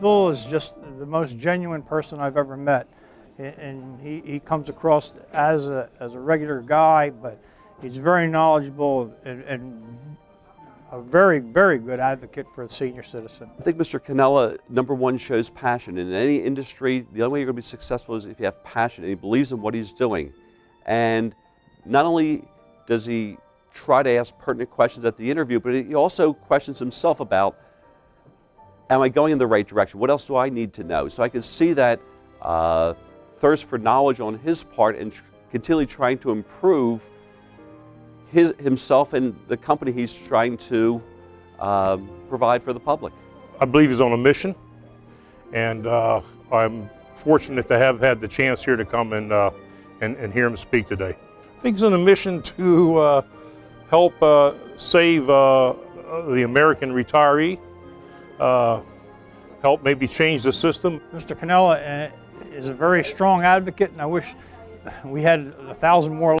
Phil is just the most genuine person I've ever met. And he, he comes across as a, as a regular guy, but he's very knowledgeable and, and a very, very good advocate for the senior citizen. I think Mr. Canella, number one, shows passion. In any industry, the only way you're going to be successful is if you have passion and he believes in what he's doing. And not only does he try to ask pertinent questions at the interview, but he also questions himself about, am I going in the right direction? What else do I need to know? So I can see that uh, thirst for knowledge on his part and tr- continually trying to improve his, himself and the company he's trying to um, provide for the public. I believe he's on a mission, and uh, I'm fortunate to have had the chance here to come and, uh, and, and hear him speak today. I think he's on a mission to uh, help uh, save uh, the American retiree, uh, help maybe change the system. Mr. Canella uh, is a very strong advocate, and I wish we had a thousand more